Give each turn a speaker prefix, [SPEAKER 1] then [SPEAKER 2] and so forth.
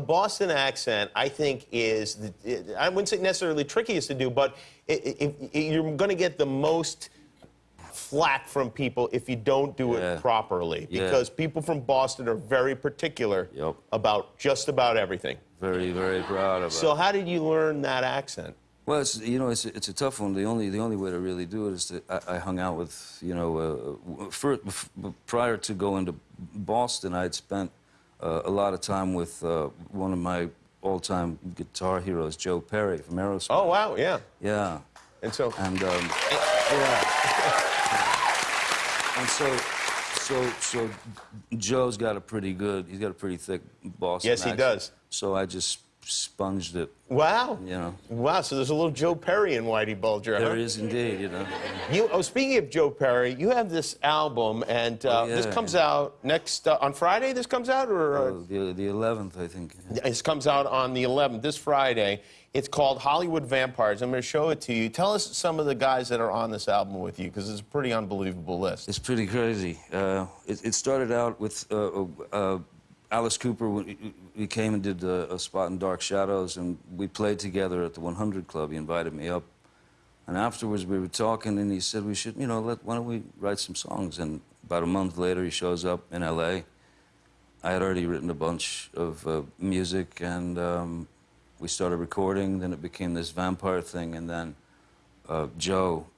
[SPEAKER 1] a Boston accent, I think, is, the, I wouldn't say necessarily trickiest to do, but it, it, it, you're going to get the most flack from people if you don't do
[SPEAKER 2] Yeah.
[SPEAKER 1] it properly,
[SPEAKER 2] Yeah.
[SPEAKER 1] because people from Boston are very particular
[SPEAKER 2] Yep.
[SPEAKER 1] about just about everything.
[SPEAKER 2] Very, very proud of
[SPEAKER 1] So
[SPEAKER 2] it.
[SPEAKER 1] So how did you learn that accent?
[SPEAKER 2] Well, it's, you know, it's, it's a tough one. The only, the only way to really do it is that I, I hung out with, you know, uh, for, prior to going to Boston, I had spent uh, a lot of time with uh, one of my all-time guitar heroes, Joe Perry from Aerosmith.
[SPEAKER 1] Oh wow, yeah.
[SPEAKER 2] Yeah.
[SPEAKER 1] And so
[SPEAKER 2] And um, yeah. And so, so, so Joe's got a pretty good. He's got a pretty thick Boston.
[SPEAKER 1] Yes, he
[SPEAKER 2] accent.
[SPEAKER 1] does.
[SPEAKER 2] So I just sponged it.
[SPEAKER 1] wow,
[SPEAKER 2] You know.
[SPEAKER 1] wow. So there's a little Joe Perry in Whitey Bulger, huh?
[SPEAKER 2] There is indeed. You know.
[SPEAKER 1] You, oh, speaking of Joe Perry, you have this album, and uh,
[SPEAKER 2] Oh,
[SPEAKER 1] this
[SPEAKER 2] yeah.
[SPEAKER 1] comes out next uh, on Friday. This comes out, or uh,
[SPEAKER 2] Uh, the the eleventh, I think.
[SPEAKER 1] this comes out on the 11th, this Friday. It's called Hollywood Vampires. I'm going to show it to you. Tell us some of the guys that are on this album with you, because it's a pretty unbelievable list.
[SPEAKER 2] It's pretty crazy. Uh, it, it started out with uh, uh, Alice Cooper. We, we came and did uh, a spot in Dark Shadows, and we played together at the 100 Club. He invited me up, and afterwards we were talking, and he said we should, you know, let, why don't we write some songs? And about a month later, he shows up in L.A. I had already written a bunch of uh, music, and um, we started recording. Then it became this vampire thing, and then uh, Joe